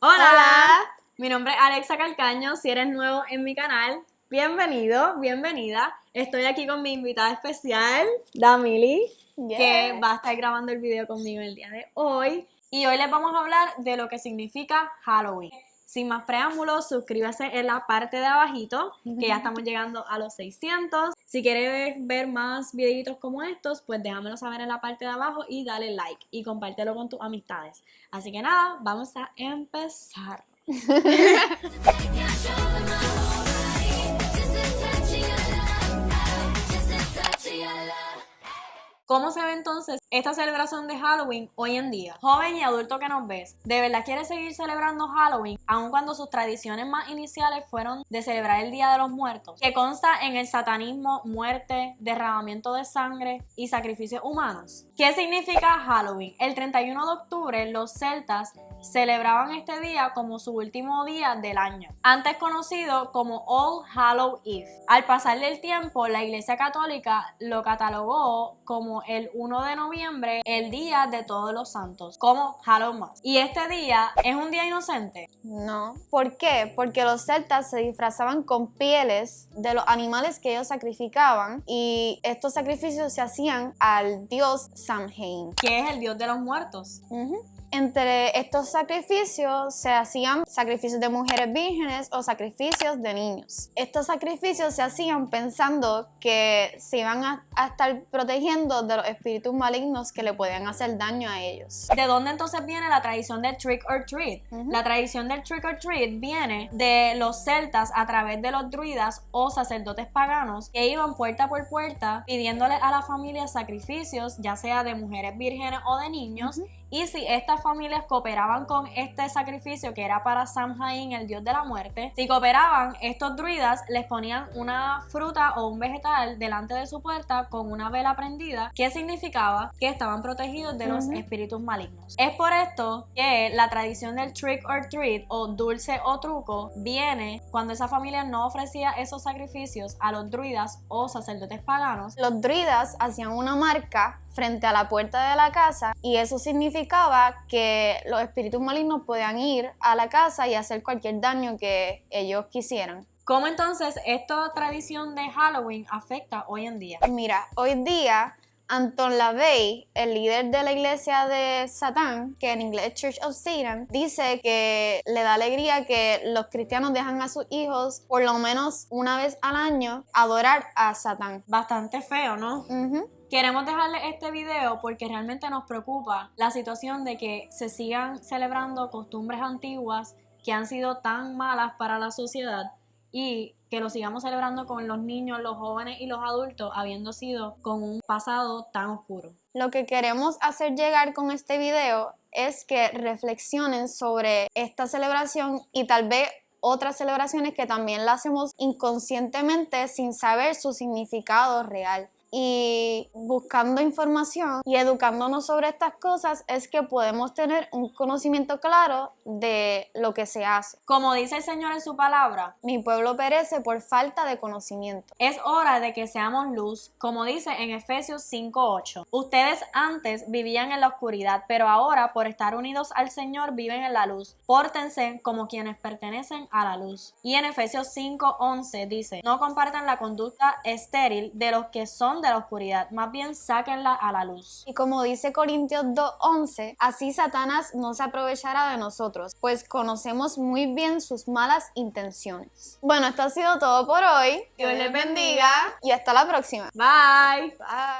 Hola. mi nombre es Alexa Calcaño, si eres nuevo en mi canal, bienvenido, bienvenida. Estoy aquí con mi invitada especial, Damili, que va a estar grabando el video conmigo el día de hoy. Y hoy les vamos a hablar de lo que significa Halloween. Sin más preámbulos, suscríbase en la parte de abajito, que ya estamos llegando a los 600. Si quieres ver más videitos como estos, pues déjamelo saber en la parte de abajo y dale like y compártelo con tus amistades. Así que nada, vamos a empezar. ¿Cómo se ve entonces esta celebración de Halloween hoy en día? Joven y adulto que nos ves, ¿de verdad quieres seguir celebrando Halloween aun cuando sus tradiciones más iniciales fueron de celebrar el Día de los Muertos? Que consta en el satanismo, muerte, derramamiento de sangre y sacrificios humanos. ¿Qué significa Halloween? El 31 de octubre los celtas celebraban este día como su último día del año, antes conocido como All Hallow Eve. Al pasar del tiempo, la Iglesia Católica lo catalogó como el 1 de noviembre, el Día de Todos los Santos, como Halloween. ¿Y este día es un día inocente? No. ¿Por qué? Porque los celtas se disfrazaban con pieles de los animales que ellos sacrificaban y estos sacrificios se hacían al dios Samhain. Que es el dios de los muertos. Entre estos sacrificios se hacían sacrificios de mujeres vírgenes o sacrificios de niños. Estos sacrificios se hacían pensando que se iban a, estar protegiendo de los espíritus malignos que le podían hacer daño a ellos. ¿De dónde entonces viene la tradición del trick or treat? La tradición del trick or treat viene de los celtas a través de los druidas o sacerdotes paganos que iban puerta por puerta pidiéndole a la familia sacrificios, ya sea de mujeres vírgenes o de niños, y si estas familias cooperaban con este sacrificio que era para Samhain, el dios de la muerte, si cooperaban, estos druidas les ponían una fruta o un vegetal delante de su puerta con una vela prendida, que significaba que estaban protegidos de los espíritus malignos. Es por esto que la tradición del trick or treat o dulce o truco viene cuando esa familia no ofrecía esos sacrificios a los druidas o sacerdotes paganos. Los druidas hacían una marca frente a la puerta de la casa y eso significaba que los espíritus malignos podían ir a la casa y hacer cualquier daño que ellos quisieran. ¿Cómo entonces esta tradición de Halloween afecta hoy en día? Mira, hoy día Anton LaVey, el líder de la iglesia de Satán, que en inglés es Church of Satan, dice que le da alegría que los cristianos dejan a sus hijos por lo menos una vez al año adorar a Satán. Bastante feo, ¿no? Queremos dejarle este video porque realmente nos preocupa la situación de que se sigan celebrando costumbres antiguas que han sido tan malas para la sociedad y que lo sigamos celebrando con los niños, los jóvenes y los adultos, habiendo sido con un pasado tan oscuro. Lo que queremos hacer llegar con este video es que reflexionen sobre esta celebración y tal vez otras celebraciones que también la hacemos inconscientemente sin saber su significado real y buscando información y educándonos sobre estas cosas es que podemos tener un conocimiento claro de lo que se hace. Como dice el Señor en su palabra, mi pueblo perece por falta de conocimiento. Es hora de que seamos luz, como dice en Efesios 5.8. Ustedes antes vivían en la oscuridad, pero ahora por estar unidos al Señor viven en la luz. Pórtense como quienes pertenecen a la luz. Y en Efesios 5.11 dice, no compartan la conducta estéril de los que son de la oscuridad, más bien sáquenla a la luz. Y como dice Corintios 2.11, así Satanás no se aprovechará de nosotros, pues conocemos muy bien sus malas intenciones. Bueno, esto ha sido todo por hoy. Dios les bendiga y hasta la próxima. Bye. Bye.